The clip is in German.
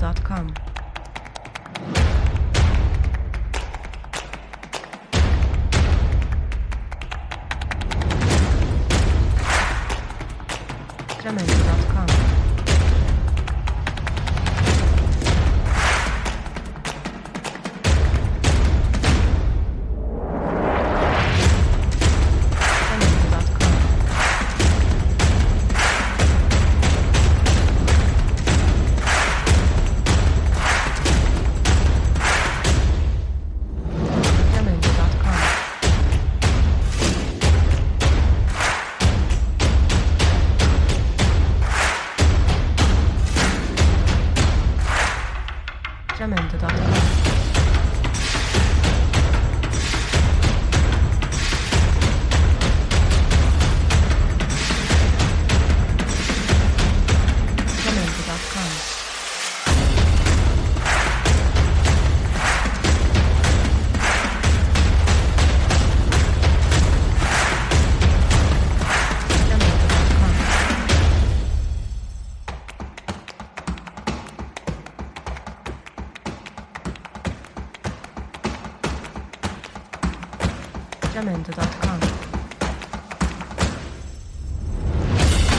gmail.com. Tremendo.com sacramento, Tyler. atteggiamento